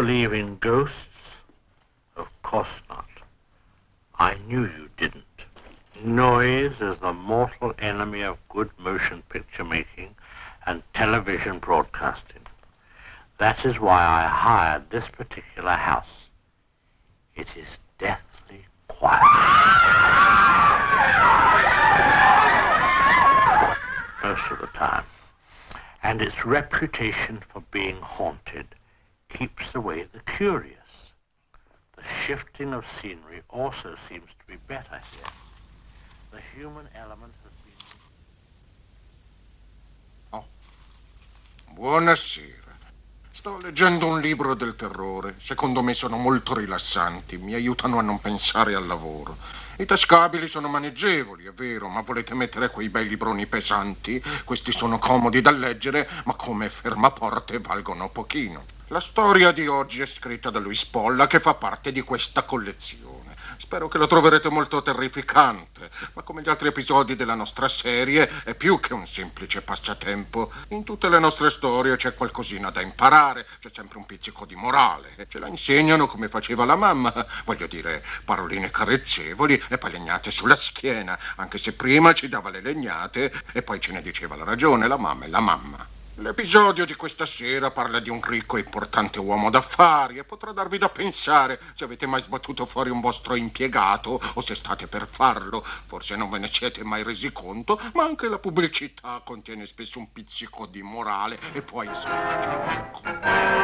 believe in ghosts? Of course not. I knew you didn't. Noise is the mortal enemy of good motion picture making and television broadcasting. That is why I hired this particular house. It is deathly quiet. Most of the time. And its reputation for being haunted keeps away the curious. The shifting of scenery also seems to be better here. The human element has been... Oh. Buonasera. Sto leggendo un libro del terrore. Secondo me sono molto rilassanti, mi aiutano a non pensare al lavoro. I tascabili sono maneggevoli, è vero, ma volete mettere quei bei libroni pesanti? Questi sono comodi da leggere, ma come fermaporte valgono pochino. La storia di oggi è scritta da Luis Polla, che fa parte di questa collezione. Spero che lo troverete molto terrificante, ma come gli altri episodi della nostra serie è più che un semplice passatempo. In tutte le nostre storie c'è qualcosina da imparare, c'è sempre un pizzico di morale. Ce la insegnano come faceva la mamma, voglio dire, paroline carezzevoli e poi legnate sulla schiena, anche se prima ci dava le legnate e poi ce ne diceva la ragione, la mamma e la mamma. L'episodio di questa sera parla di un ricco e importante uomo d'affari e potrà darvi da pensare se avete mai sbattuto fuori un vostro impiegato o se state per farlo. Forse non ve ne siete mai resi conto, ma anche la pubblicità contiene spesso un pizzico di morale e può essere qualcosa.